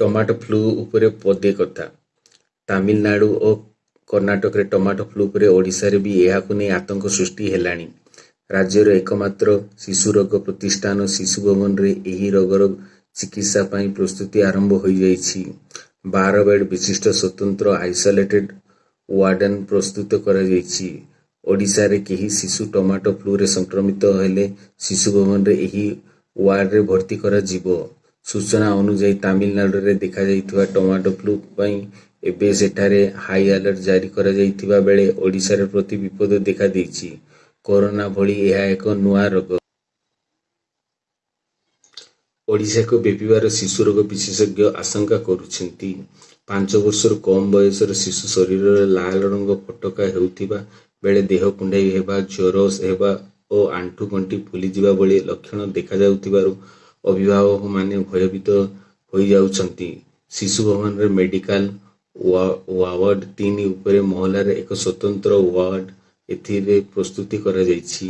Tomato flu ଉପରେ ପଦେ କଥା। ତାମିଲନାଡୁ ଓ କର୍ଣ୍ଣାଟକରେ ଟମାଟୋ ଫ୍ଲୁ ପରେ ଓଡ଼ିଶାରେ ବି ଏହାକୁ ନେଇ ଆତଙ୍କ ସୃଷ୍ଟି ହେଲାଣି। ରାଜ୍ୟର ଏକମାତ୍ର ଶିଶୁରୋଗ ପ୍ରତିଷ୍ଠାନ ଶିଶୁ ଭବନରେ ଏହି ରୋଗର ଚିକିତ୍ସା ପାଇଁ ପ୍ରସ୍ତୁତି ଆରମ୍ଭ ହୋଇଯାଇଛି। ବାର ବେଡ୍ ବିଶିଷ୍ଟ ସ୍ୱତନ୍ତ୍ର ଆଇସୋଲେଟେଡ୍ ୱାର୍ଡନ ପ୍ରସ୍ତୁତ କରାଯାଇଛି। ଓଡ଼ିଶାରେ କେହି ଶିଶୁ ଟମାଟୋ ଫ୍ଲୁରେ ସଂକ୍ରମିତ ହେଲେ ଶିଶୁ ଭବନରେ ଏହି ୱାର୍ଡରେ ଭର୍ତ୍ତି କରାଯିବ। ସୂଚନା ଅନୁଯାୟୀ ତାମିଲନାଡୁରେ ଦେଖାଯାଇଥିବା ଟମାଟୋ ଫ୍ଲୁ ପାଇଁ ଏବେ ସେଠାରେ ହାଇ ଆଲର୍ଟ ଜାରି କରାଯାଇଥିବା ବେଳେ ଓଡ଼ିଶାରେ ପ୍ରତି ବିପଦ ଦେଖାଦେଇଛି। କରୋନା ଭଳି ଏହା ଏକ ନୂଆ ରୋଗ। ଓଡ଼ିଶାକୁ ବ୍ୟାପିବାର ଶିଶୁ ରୋଗ ବିଶେଷଜ୍ଞ ଆଶଙ୍କା କରୁଛନ୍ତି। ପାଞ୍ଚ ବର୍ଷରୁ କମ୍ ବୟସର ଶିଶୁ ଶରୀରରେ ଲାଲ ରଙ୍ଗ ଫୋଟକା ହେଉଥିବା ବେଳେ ଦେହ କୁଣ୍ଡାଇ ହେବା ଜ୍ୱର ହେବା ଓ ଆଣ୍ଠୁ ଗଣ୍ଠି ଫୁଲିଯିବା ଭଳି ଲକ୍ଷଣ ଦେଖାଯାଉଥିବାରୁ ଅଭିଭାବକମାନେ ଭୟଭୀତ ହୋଇଯାଉଛନ୍ତି। ଶିଶୁ ଭବନରେ ମେଡିକାଲ ୱାର୍ଡ ତିନି ଉପର ମହଲାରେ ଏକ ସ୍ୱତନ୍ତ୍ର ୱାର୍ଡ ଏଥିରେ ପ୍ରସ୍ତୁତ କରାଯାଇଛି।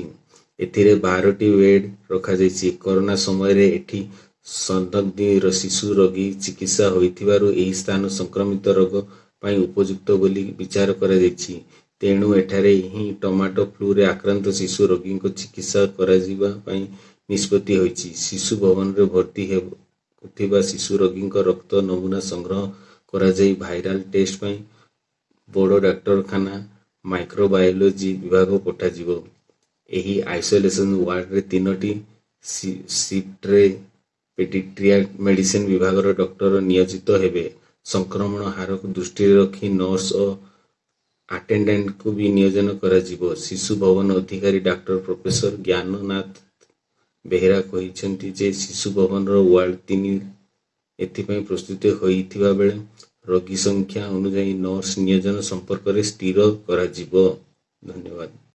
ଏଥିରେ ବାରଟି ବେଡ୍ ରଖାଯାଇଛି। କରୋନା ସମୟରେ ଏଠି ସନ୍ଦିଗ୍ଧ ଶିଶୁ ରୋଗୀ ଚିକିତ୍ସା ହେଉଥିବାରୁ ଏହି ସ୍ଥାନ ସଂକ୍ରମିତ ରୋଗ ପାଇଁ ଉପଯୁକ୍ତ ବୋଲି ବିଚାର କରାଯାଇଛି। ତେଣୁ ଏଠାରେ ହିଁ ଟମାଟୋ ଫ୍ଲୁରେ ଆକ୍ରାନ୍ତ ଶିଶୁ ରୋଗୀଙ୍କ ଚିକିତ୍ସା କରାଯିବା ପାଇଁ ନିଷ୍ପତ୍ତି ହୋଇଛି। ଶିଶୁ ଭବନରେ ଭର୍ତ୍ତି ହେଉଥିବା ଶିଶୁ ରୋଗୀଙ୍କ ରକ୍ତ ନମୁନା ସଂଗ୍ରହ କରାଯାଇ ଭାଇରାଲ୍ ଟେଷ୍ଟ ପାଇଁ ବଡ଼ ଡାକ୍ତରଖାନା ମାଇକ୍ରୋବାୟୋଲୋଜି ବିଭାଗ ପଠାଯିବ। ଏହି ଆଇସୋଲେସନ ୱାର୍ଡରେ ତିନୋଟି ସିଫ୍ଟରେ ପେଡିଟ୍ରିଆକ୍ ମେଡିସିନ୍ ବିଭାଗର ଡକ୍ଟର ନିୟୋଜିତ ହେବେ। ସଂକ୍ରମଣ ହାରକୁ ଦୃଷ୍ଟିରେ ରଖି ନର୍ସ ଓ ଆଟେଣ୍ଡାଣ୍ଟଙ୍କୁ ବି ନିୟୋଜନ କରାଯିବ। ଶିଶୁ ଭବନ ଅଧିକାରୀ ଡାକ୍ତର ପ୍ରଫେସର ଜ୍ଞାନନାଥ ବେହେରା କହିଛନ୍ତି ଯେ ଶିଶୁ ଭବନର ୱାର୍ଡ ତିନି ଏଥିପାଇଁ ପ୍ରସ୍ତୁତ ହୋଇଥିବା ବେଳେ ରୋଗୀ ସଂଖ୍ୟା ଅନୁଯାୟୀ ନର୍ସ ନିୟୋଜନ ସମ୍ପର୍କରେ ସ୍ଥିର କରାଯିବ। ଧନ୍ୟବାଦ।